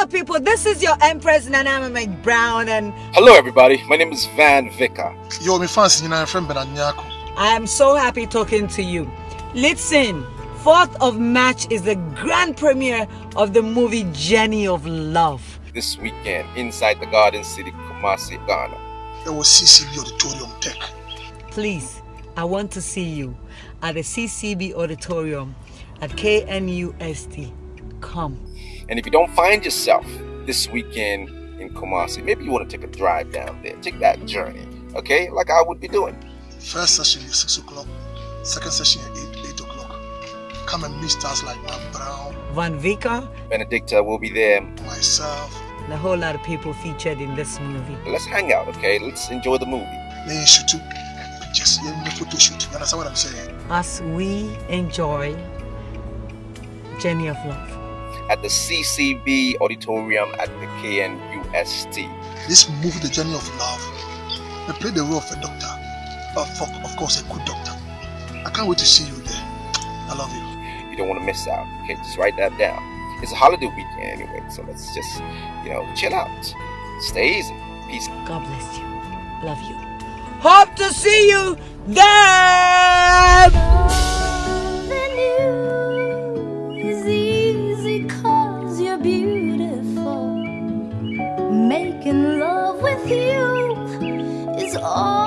up, people? This is your Empress Nana McBrown, and Hello, everybody. My name is Van Vicker. Yo, me fans nyinaa friend Bernard Nyarko. I am so happy talking to you. Listen, 4th of March is the grand premiere of the movie Journey of Love. This weekend, inside the Garden City, Kumasi, Ghana. Ɛwɔ CCB Auditorium Tech. Please, I want to see you at the CCB Auditorium at KNUST. Come. And if you don't find yourself this weekend in Kumasi, maybe you want to take a drive down there. Take that journey, okay? Like I would be doing. First session is 6 o'clock. Second session is 8, 8 o'clock. Come and meet stars like Van Brown, Van Vicker, Benedicta will be there. myself, and a whole lot of people featured in this movie. Let's hang out, okay? Let's enjoy the movie. me and shoot Just yeah, me photo shoot. You understand what I'm saying? As we enjoy Journey of Love. At the CCB Auditorium at the KNUST. This movie, The Journey of Love, they play the role of a doctor. But for, of course, a good doctor. I can't wait to see you there. I love you. You don't want to miss out, okay? Just write that down. It's a holiday weekend anyway, so let's just, you know, chill out. Stay easy. Peace. God bless you. Love you. Hope to see you there. making love with you is all